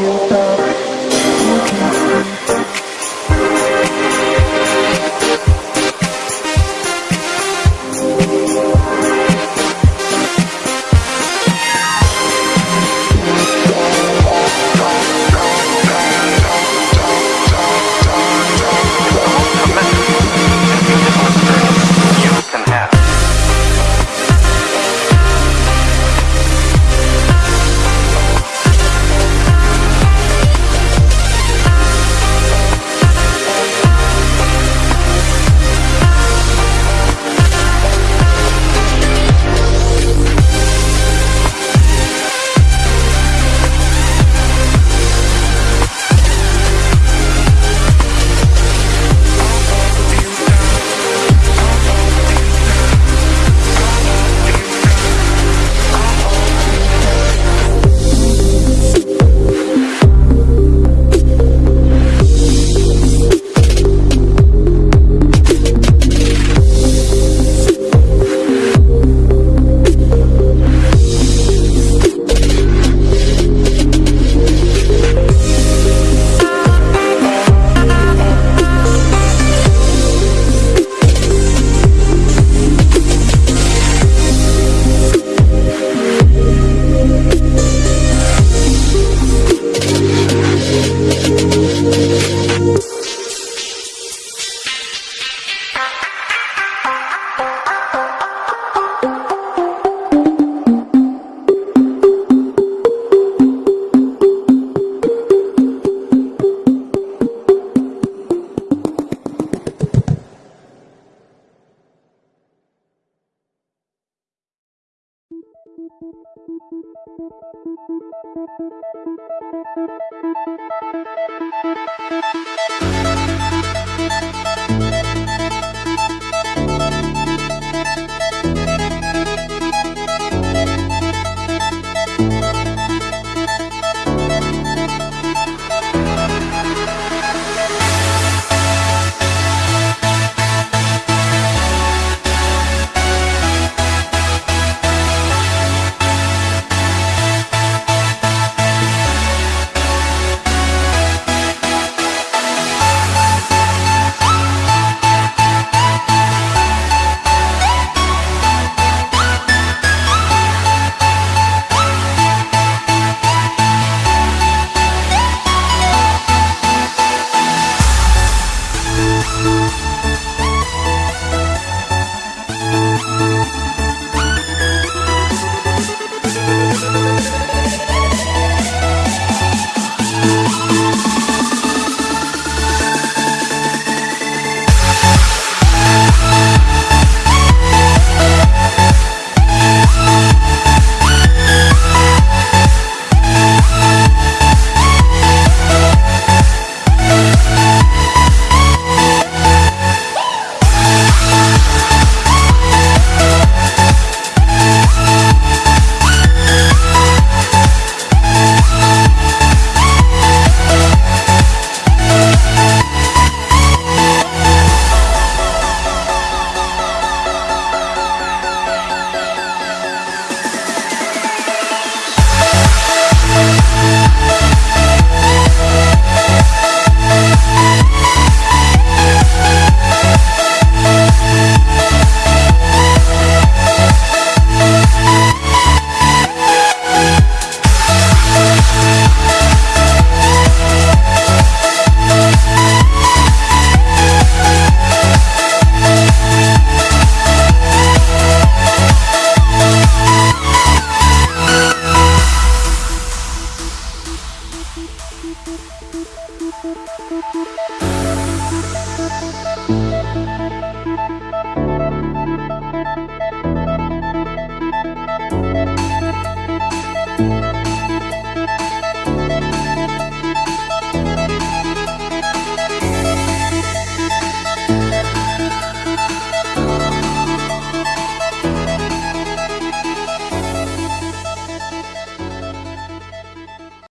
Música Thank you.